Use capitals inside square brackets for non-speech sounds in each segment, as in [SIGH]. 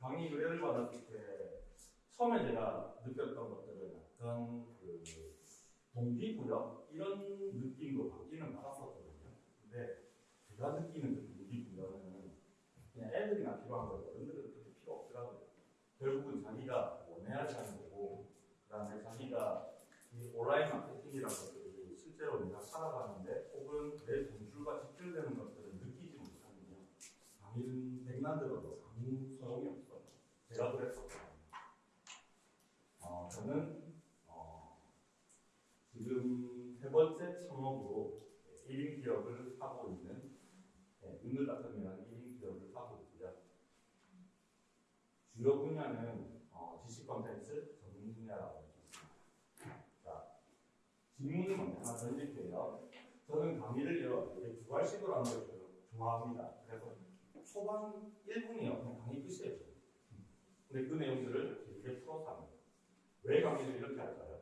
강의 의뢰를 받았을 때 처음에 제가 느꼈던 것들은 약간 그 동기부여 이런 느낌으로 바뀌는 받았었거든요. 근데 제가 느끼는 그 동기부여는 그냥 애들이나 필요한 거예요. 어른들은 그렇게 필요 없더라고요. 결국은 자기가 원해야 하는 거고 그 다음에 자기가 이 온라인 마케팅이라는 것들이 실제로 내가 살아가는데 혹은 내 돈줄과 직결되는 것들을 느끼지 못하면 강의는 백날 들어도 아무 소용이 없어요. 제가 그랬었거든요. 어, 저는 어, 지금 세 번째 창업으로 1인 기업을 하고 있는 네, 인글 같은이라는 1인 기업을 하고 있고요. 주요 분야는 어, 지식 콘텐츠 전문 분야라고 있습니다. 자, 질문을 먼저 하나 던질게요. 저는 강의를 이렇게 두괄식으로 하는 걸 좋아합니다. 그래서 초반 1분이요. 그냥 강의 끝이에요. 근데 그 내용들을. 왜 강의를 이렇게 할까요?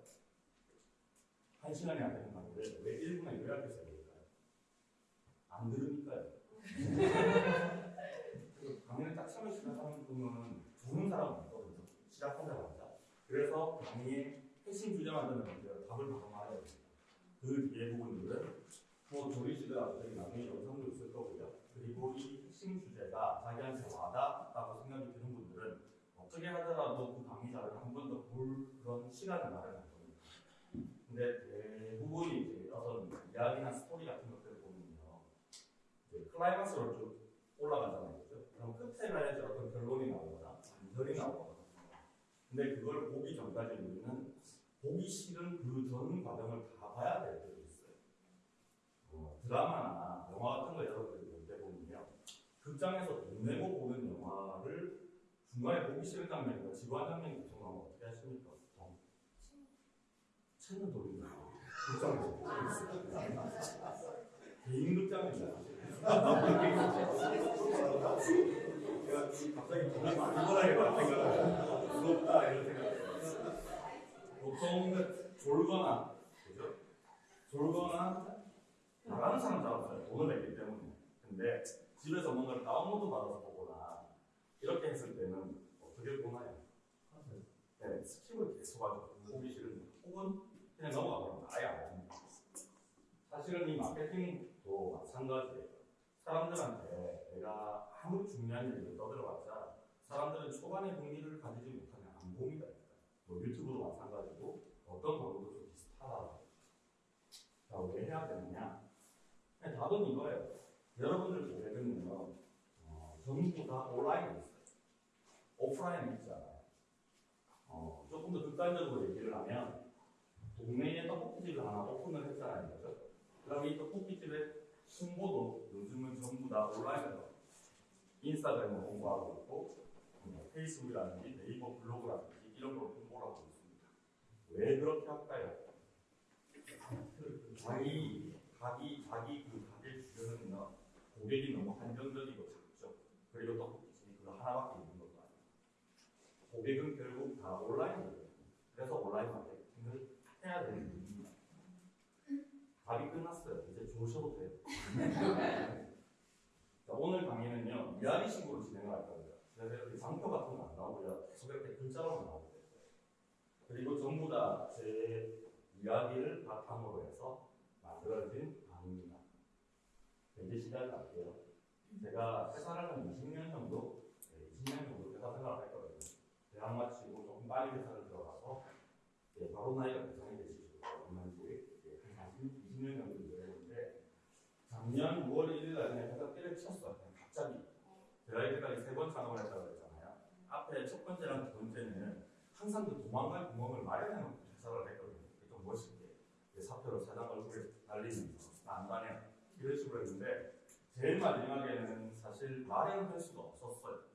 한 시간이 안 되는 강의를 왜 1분에 요약해서 해야 될까요? 안 들으니까요. [LAUGHS] 그 강의를 딱 처음에 시작하는 분은 두는 사람은 없거든요. 시작하자마자. 그래서 강의의 핵심 주제만 이제 답을 바로 말해야 됩니다. 그 뒤에 부분들은 뭐 조리시더라도 저희 나중에 영상도 있을 거고요. 그리고 이 핵심 주제가 자기한테 와닿았다고 생각이 드는 어떻게 하더라도 그 강의자를 한 번 더 볼 그런 시간을 마련할 겁니다. 근데 대부분이 이제 어떤 이야기나 스토리 같은 것들을 보면요. 이제 클라이막스로 쭉 올라가잖아요. 그죠? 그럼 끝에 가야지 어떤 결론이 나오거나 반전이 나오거나. 근데 그걸 보기 전까지 우리는 보기 싫은 그 전 과정을 다 봐야 될 때도 있어요. 어, 드라마나 영화 같은 거 여러분들이 볼 때 보면요. 극장에서 돈 내고 보는 영화를 중간에 보기 싫은 장면이나 지루한 장면이 구성하면 어떻게 하십니까? 채널 돌리는 거. 극장에서. 개인 극장입니다. 갑자기 돈을 많이 벌어야 겠다 생각을 부럽다 이런 생각을 보통 졸거나 그죠? 졸거나 나가는 사람 잡았어요. 돈을 냈기 때문에. 근데 집에서 뭔가를 다운로드 받아서 보거나 이렇게 했을 때는 어떻게 보나요? 네, skip을 계속 하죠. 싫은데. 혹은 그냥 넘어가 버립니다. 아예 안 봅니다. 사실은 이 마케팅도 마찬가지예요. 사람들한테 내가 아무리 중요한 얘기를 떠들어봤자 사람들은 초반에 흥미를 가지지 못하면 안 봅니다. 뭐 유튜브도 마찬가지고 어떤 광고도 좀 비슷하다. 자, 왜 해야 되느냐? 답은 이거예요. 여러분들 계획은요, 어, 전부 다 온라인에 있어요. 오프라인에 있지 않아요. 어, 조금 더 극단적으로 얘기를 하면 동네에 떡볶이집을 하나 오픈을 했잖아요. 그죠? 그럼 이 떡볶이집의 홍보도 요즘은 전부 다 온라인으로 인스타그램으로 홍보하고 있고 뭐 페이스북이라든지 네이버 블로그라든지 이런 걸 홍보를 하고 있습니다. 왜 그렇게 할까요? 자기 자기 자기 그 가게 주변은요 고객이 너무 한정적이고 작죠. 그리고 떡볶이집이 그거 하나밖에 고객은 결국 다 온라인이에요. 그래서 온라인 마케팅을 해야 되는 이유입니다. 답이 끝났어요. 이제 좋으셔도 돼요. 자, 오늘 강의는요 이야기식으로 진행을 할 겁니다. 그래서 이렇게 장표 같은 거 안 나오고요. 이렇게 글자로만 나오게 됐어요. 그리고 전부 다 제 이야기를 바탕으로 해서 만들어진 강의입니다. 이제 시작을 할게요. 제가 회사를 한 20년 정도, 네, 20년 정도 회사 생활을 했거든요. 마치고 조금 빨리 회사를 들어가서 예, 바로 나이가 대상이 되시죠. 얼마인지 예, 한 40, 20년 정도 일했는데 작년 6월 1일 날 그냥 회사 때려쳤어요. 그냥 갑자기. 제가 이때까지 세 번 창업을 했다고 했잖아요. 앞에 첫 번째랑 두 번째는 항상 그 도망갈 구멍을 마련해 놓고 회사를 했거든요. 좀 멋있게. 예, 사표로 사장 얼굴에 날리면서 나안 다녀. 이런 식으로 했는데 제일 마지막에는 사실 마련할 수가 없었어요.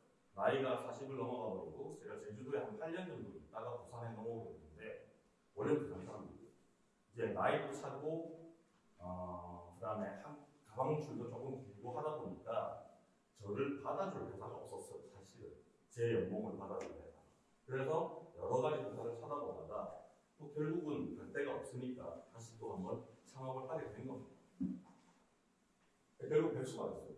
나이가 40을 넘어가 버리고 제가 제주도에 한 8년 정도 있다가 부산에 넘어오겠는데 원래 부산 사람이에요. 이제 나이도 차고 어, 그다음에 한 가방 줄도 조금 길고 하다 보니까 저를 받아줄 회사가 없었어요. 사실은 제 연봉을 받아줄 회사. 그래서 여러 가지 회사를 찾아보다가 또 결국은 갈 데가 없으니까 다시 또 한번 창업을 하게 된 겁니다. 결국 배수가 됐어요.